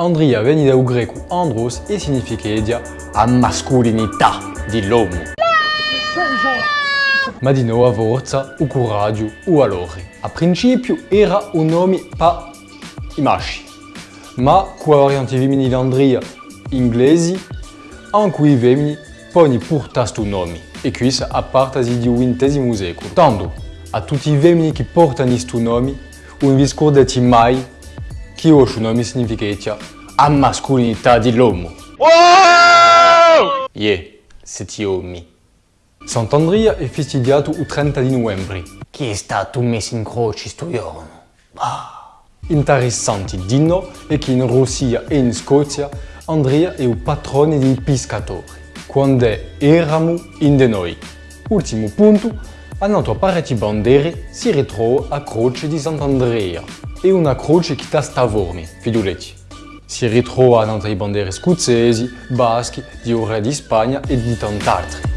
Andria viene dal greco andros e significa a mascolinità dell'uomo. Ma di nuova forza, o coraggio, o valore. A principio era un nome pa i maschi, ma con la variante femminile di Andria inglesi, anche i femmini poni porta sto nome, e questo a parte del XX secolo. Tanto, a tutti i femmini che portano questo nome, non vi scordate mai che questo nome significa a mascolinità dell'uomo. Wow! Yeah, siete uomini. Sant'Andrea è festeggiato il 30 di novembre. Chi è stato messo in croce sto giorno? Ah. Interessante di no è che in Russia e in Scozia Andrea è il patrone dei pescatori, quando eravamo in de noi. Ultimo punto, a notre parecchie bandiere si ritrova a croce di Sant'Andrea. È una croce che sta stavormi, figliuletti. Si ritrova a notre bandiere scozzesi, baschi, di Ore di Spagna e di tant'altri.